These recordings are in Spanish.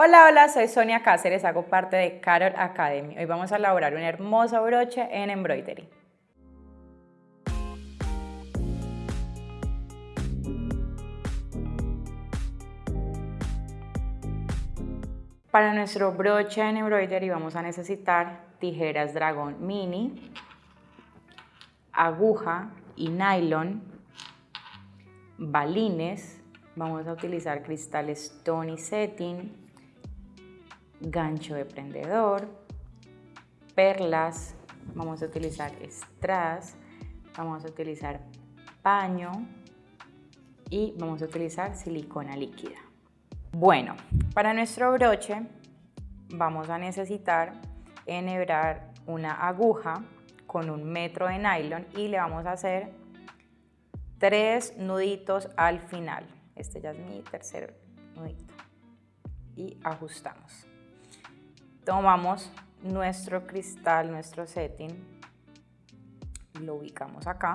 Hola, hola, soy Sonia Cáceres, hago parte de Carol Academy. Hoy vamos a elaborar un hermoso broche en embroidery. Para nuestro broche en embroidery vamos a necesitar tijeras dragón mini, aguja y nylon, balines, vamos a utilizar cristales Tony Setting, gancho de prendedor, perlas, vamos a utilizar strass, vamos a utilizar paño y vamos a utilizar silicona líquida. Bueno, para nuestro broche vamos a necesitar enhebrar una aguja con un metro de nylon y le vamos a hacer tres nuditos al final. Este ya es mi tercer nudito. Y ajustamos tomamos nuestro cristal, nuestro setting, lo ubicamos acá.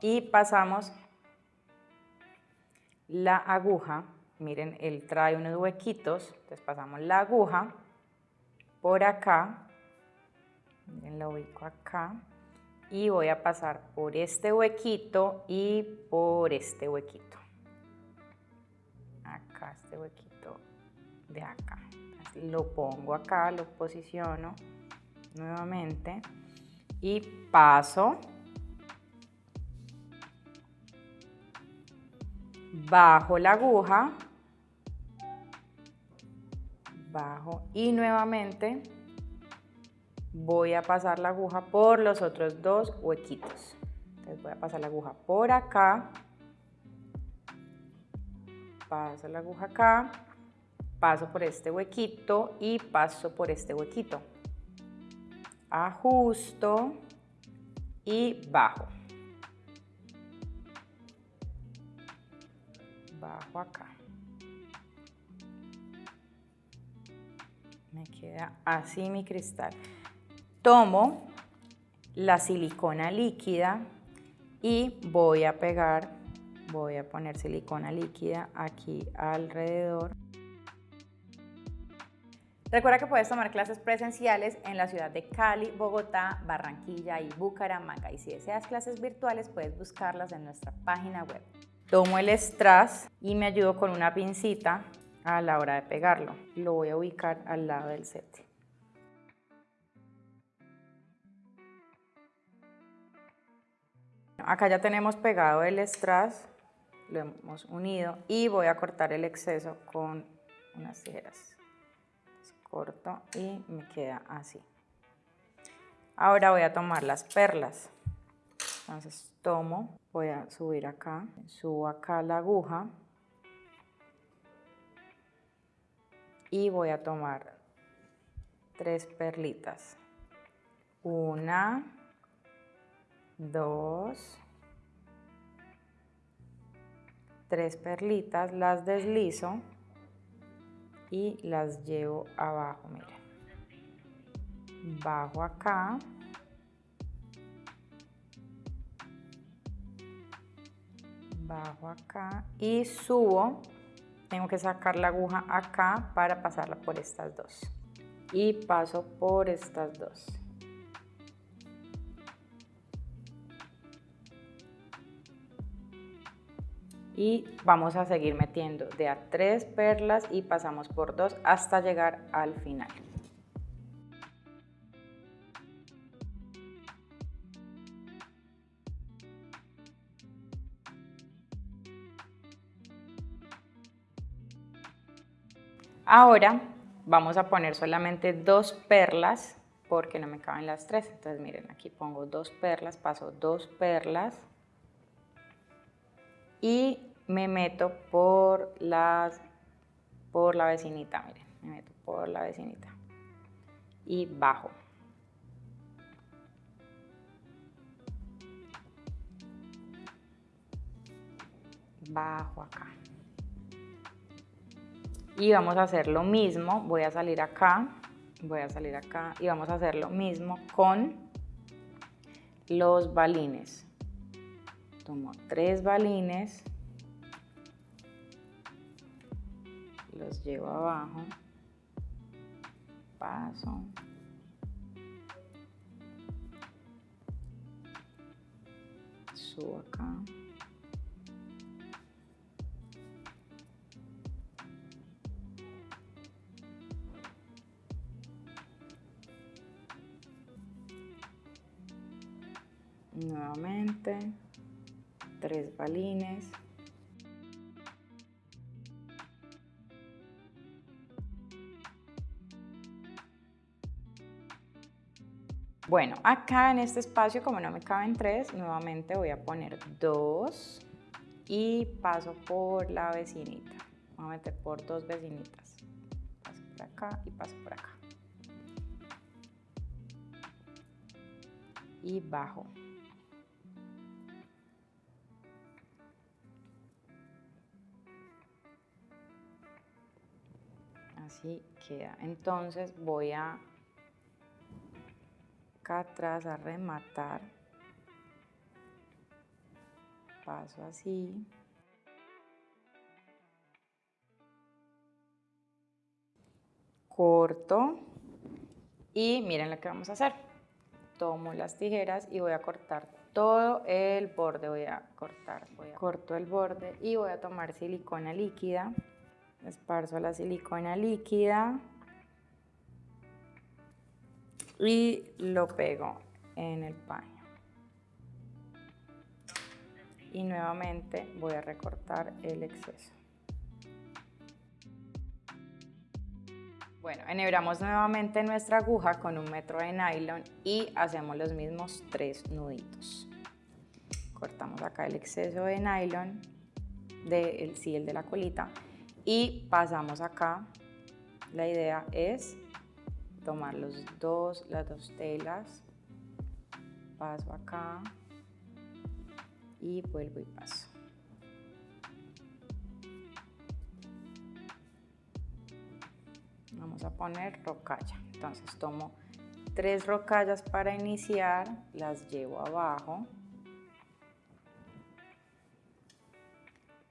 Y pasamos la aguja, miren, él trae unos huequitos, entonces pasamos la aguja por acá, miren, ubico acá, y voy a pasar por este huequito y por este huequito este huequito de acá. Lo pongo acá, lo posiciono nuevamente y paso bajo la aguja, bajo y nuevamente voy a pasar la aguja por los otros dos huequitos. Entonces voy a pasar la aguja por acá paso la aguja acá, paso por este huequito y paso por este huequito. Ajusto y bajo. Bajo acá. Me queda así mi cristal. Tomo la silicona líquida y voy a pegar voy a poner silicona líquida aquí alrededor. Recuerda que puedes tomar clases presenciales en la ciudad de Cali, Bogotá, Barranquilla y Bucaramanga. Y si deseas clases virtuales, puedes buscarlas en nuestra página web. Tomo el strass y me ayudo con una pincita a la hora de pegarlo. Lo voy a ubicar al lado del set. Acá ya tenemos pegado el strass lo hemos unido y voy a cortar el exceso con unas tijeras. corto y me queda así. Ahora voy a tomar las perlas. Entonces tomo, voy a subir acá, subo acá la aguja y voy a tomar tres perlitas. Una, dos, tres perlitas, las deslizo y las llevo abajo, miren. Bajo acá. Bajo acá y subo. Tengo que sacar la aguja acá para pasarla por estas dos. Y paso por estas dos. Y vamos a seguir metiendo de a tres perlas y pasamos por dos hasta llegar al final. Ahora vamos a poner solamente dos perlas porque no me caben las tres. Entonces miren, aquí pongo dos perlas, paso dos perlas y me meto por las por la vecinita, miren, me meto por la vecinita y bajo. Bajo acá. Y vamos a hacer lo mismo, voy a salir acá, voy a salir acá y vamos a hacer lo mismo con los balines. Tomo tres balines los llevo abajo, paso, acá. Nuevamente, tres balines. Bueno, acá en este espacio, como no me caben tres, nuevamente voy a poner dos y paso por la vecinita. Voy a meter por dos vecinitas. Paso por acá y paso por acá. Y bajo. Así queda. Entonces voy a acá atrás a rematar. Paso así. Corto. Y miren lo que vamos a hacer. Tomo las tijeras y voy a cortar todo el borde. Voy a cortar, voy a corto el borde y voy a tomar silicona líquida. Esparzo la silicona líquida y lo pego en el paño. Y nuevamente voy a recortar el exceso. Bueno, enhebramos nuevamente nuestra aguja con un metro de nylon y hacemos los mismos tres nuditos. Cortamos acá el exceso de nylon, de, el, sí, el de la colita, y pasamos acá. La idea es tomar los dos, las dos telas, paso acá. Y vuelvo y paso. Vamos a poner rocalla. Entonces tomo tres rocallas para iniciar, las llevo abajo,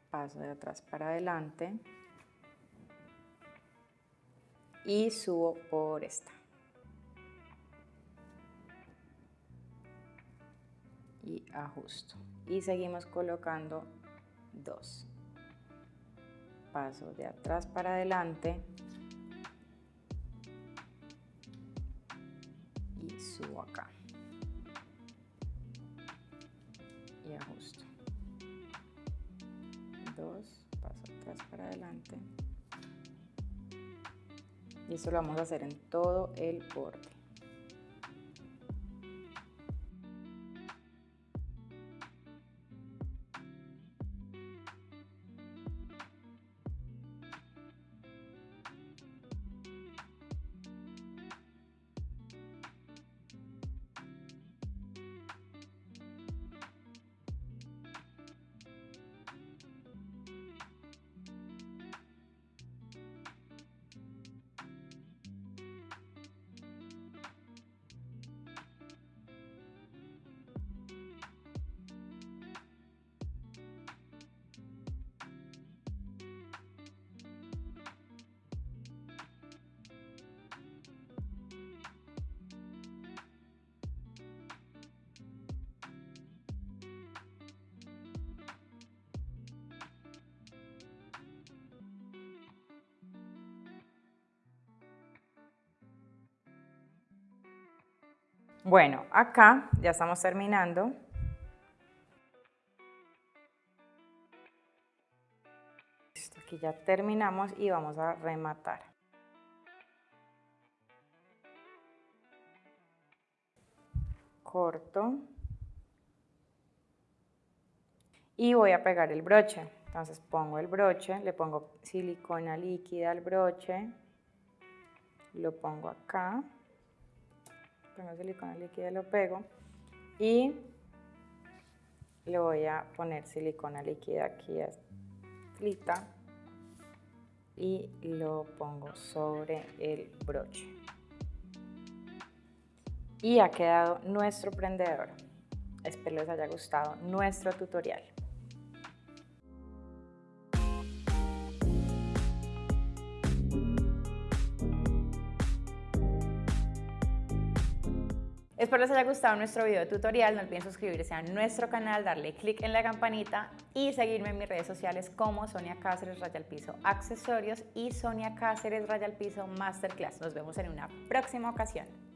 paso de atrás para adelante, y subo por esta. Y ajusto. Y seguimos colocando dos. Paso de atrás para adelante. Eso lo vamos a hacer en todo el borde. Bueno, acá ya estamos terminando. Aquí ya terminamos y vamos a rematar. Corto. Y voy a pegar el broche. Entonces pongo el broche, le pongo silicona líquida al broche, lo pongo acá pongo silicona líquida lo pego y le voy a poner silicona líquida aquí a y lo pongo sobre el broche. Y ha quedado nuestro prendedor. Espero les haya gustado nuestro tutorial. Espero les haya gustado nuestro video tutorial, no olviden suscribirse a nuestro canal, darle click en la campanita y seguirme en mis redes sociales como Sonia Cáceres Raya al Piso Accesorios y Sonia Cáceres Raya al Piso Masterclass. Nos vemos en una próxima ocasión.